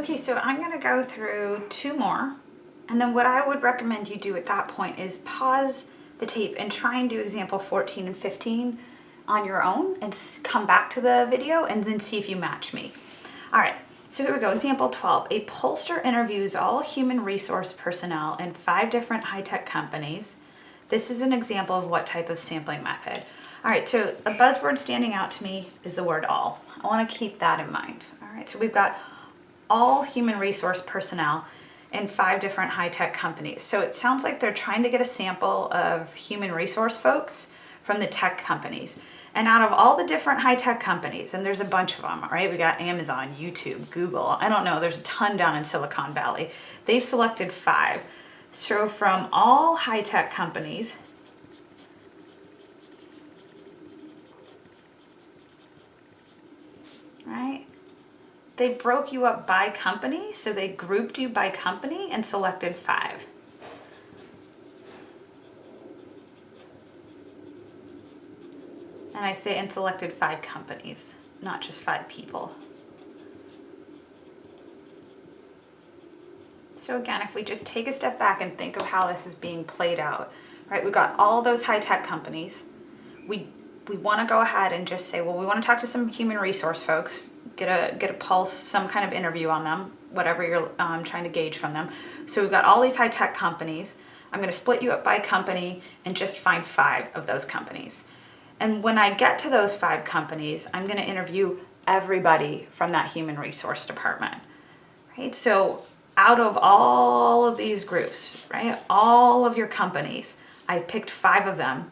Okay, so I'm gonna go through two more. And then what I would recommend you do at that point is pause the tape and try and do example 14 and 15 on your own and come back to the video and then see if you match me. All right, so here we go, example 12. A pollster interviews all human resource personnel in five different high-tech companies. This is an example of what type of sampling method. All right, so a buzzword standing out to me is the word all. I wanna keep that in mind. All right, so we've got all human resource personnel in five different high-tech companies. So it sounds like they're trying to get a sample of human resource folks from the tech companies. And out of all the different high-tech companies, and there's a bunch of them, right? We got Amazon, YouTube, Google, I don't know, there's a ton down in Silicon Valley. They've selected five. So from all high-tech companies, right? They broke you up by company, so they grouped you by company and selected five. And I say and selected five companies, not just five people. So again, if we just take a step back and think of how this is being played out, right? We've got all those high-tech companies. We, we wanna go ahead and just say, well, we wanna talk to some human resource folks, get a, get a pulse, some kind of interview on them, whatever you're um, trying to gauge from them. So we've got all these high-tech companies. I'm gonna split you up by company and just find five of those companies. And when I get to those five companies, I'm gonna interview everybody from that human resource department, right? So out of all of these groups, right, all of your companies, I picked five of them,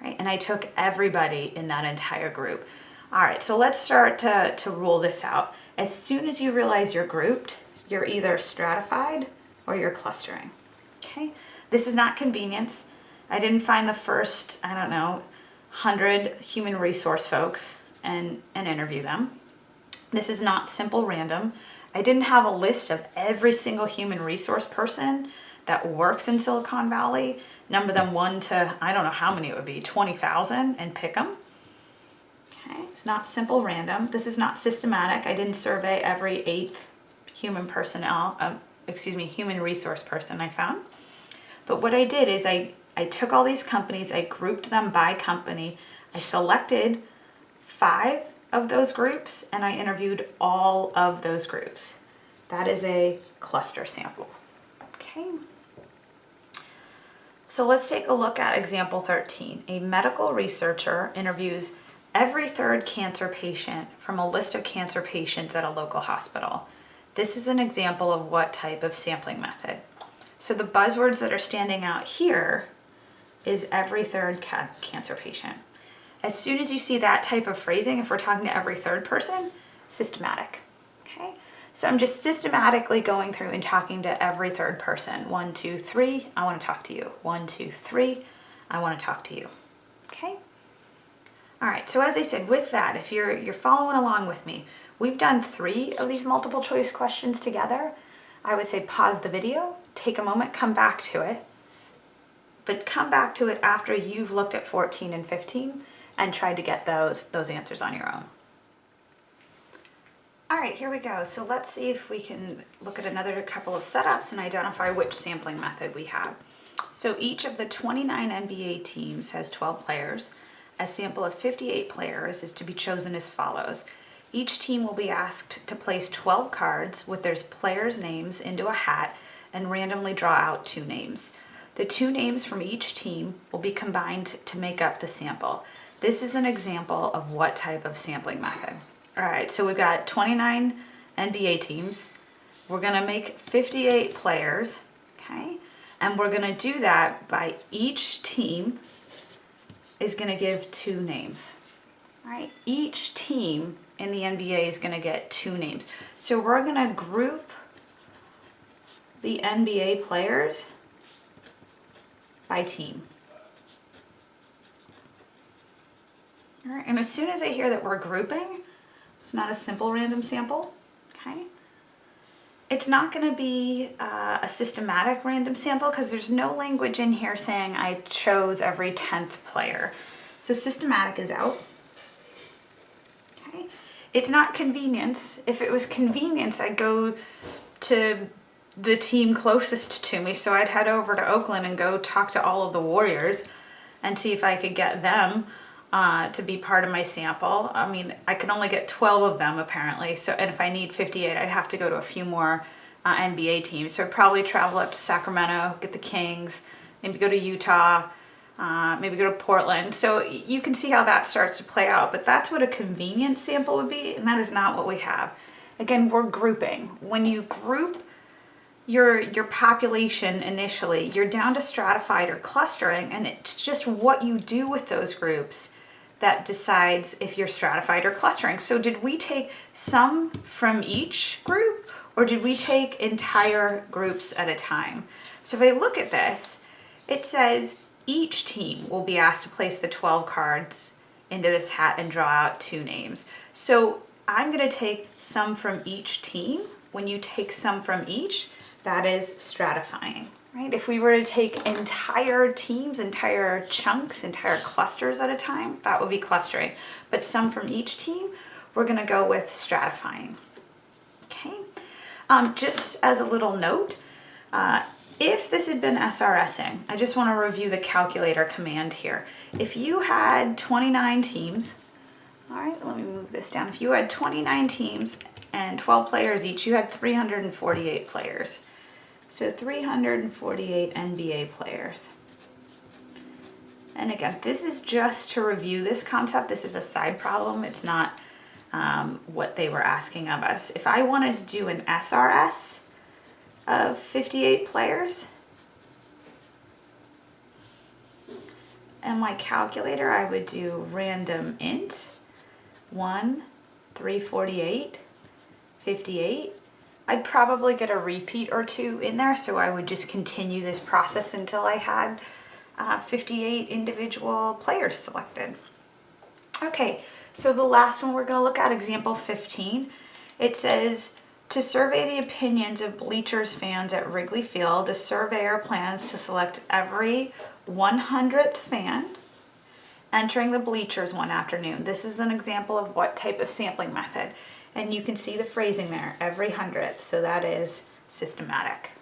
right? And I took everybody in that entire group. All right, so let's start to, to rule this out. As soon as you realize you're grouped, you're either stratified or you're clustering, okay? This is not convenience. I didn't find the first, I don't know, 100 human resource folks and, and interview them. This is not simple random. I didn't have a list of every single human resource person that works in Silicon Valley, number them one to, I don't know how many it would be, 20,000 and pick them. Okay, it's not simple random. This is not systematic. I didn't survey every eighth human personnel, um, excuse me, human resource person I found. But what I did is I I took all these companies, I grouped them by company, I selected five of those groups and I interviewed all of those groups. That is a cluster sample, okay? So let's take a look at example 13. A medical researcher interviews every third cancer patient from a list of cancer patients at a local hospital. This is an example of what type of sampling method. So the buzzwords that are standing out here is every third ca cancer patient. As soon as you see that type of phrasing, if we're talking to every third person, systematic, okay? So I'm just systematically going through and talking to every third person. One, two, three, I wanna talk to you. One, two, three, I wanna talk to you? All right, so as I said, with that, if you're, you're following along with me, we've done three of these multiple choice questions together. I would say pause the video, take a moment, come back to it, but come back to it after you've looked at 14 and 15 and tried to get those, those answers on your own. All right, here we go. So let's see if we can look at another couple of setups and identify which sampling method we have. So each of the 29 NBA teams has 12 players. A sample of 58 players is to be chosen as follows. Each team will be asked to place 12 cards with their players' names into a hat and randomly draw out two names. The two names from each team will be combined to make up the sample. This is an example of what type of sampling method. All right, so we've got 29 NBA teams. We're gonna make 58 players, okay? And we're gonna do that by each team is gonna give two names, all right? Each team in the NBA is gonna get two names. So we're gonna group the NBA players by team. All right, and as soon as I hear that we're grouping, it's not a simple random sample, okay? It's not gonna be uh, a systematic random sample because there's no language in here saying I chose every 10th player. So systematic is out, okay? It's not convenience. If it was convenience, I'd go to the team closest to me. So I'd head over to Oakland and go talk to all of the Warriors and see if I could get them uh, to be part of my sample. I mean, I can only get 12 of them apparently. So, and if I need 58, I'd have to go to a few more uh, NBA teams. So I'd probably travel up to Sacramento, get the Kings, maybe go to Utah, uh, maybe go to Portland. So you can see how that starts to play out, but that's what a convenience sample would be, and that is not what we have. Again, we're grouping. When you group your, your population initially, you're down to stratified or clustering, and it's just what you do with those groups that decides if you're stratified or clustering. So did we take some from each group or did we take entire groups at a time? So if I look at this, it says each team will be asked to place the 12 cards into this hat and draw out two names. So I'm gonna take some from each team. When you take some from each, that is stratifying, right? If we were to take entire teams, entire chunks, entire clusters at a time, that would be clustering. But some from each team, we're gonna go with stratifying, okay? Um, just as a little note, uh, if this had been SRSing, I just want to review the calculator command here. If you had 29 teams, all right, let me move this down. If you had 29 teams and 12 players each, you had 348 players. So 348 NBA players. And again, this is just to review this concept. This is a side problem. It's not um, what they were asking of us. If I wanted to do an SRS, of 58 players. And my calculator, I would do random int 1, 348, 58. I'd probably get a repeat or two in there, so I would just continue this process until I had uh, 58 individual players selected. Okay, so the last one we're going to look at, example 15, it says to survey the opinions of Bleachers fans at Wrigley Field, a surveyor plans to select every 100th fan entering the bleachers one afternoon. This is an example of what type of sampling method. And you can see the phrasing there, every hundredth, so that is systematic.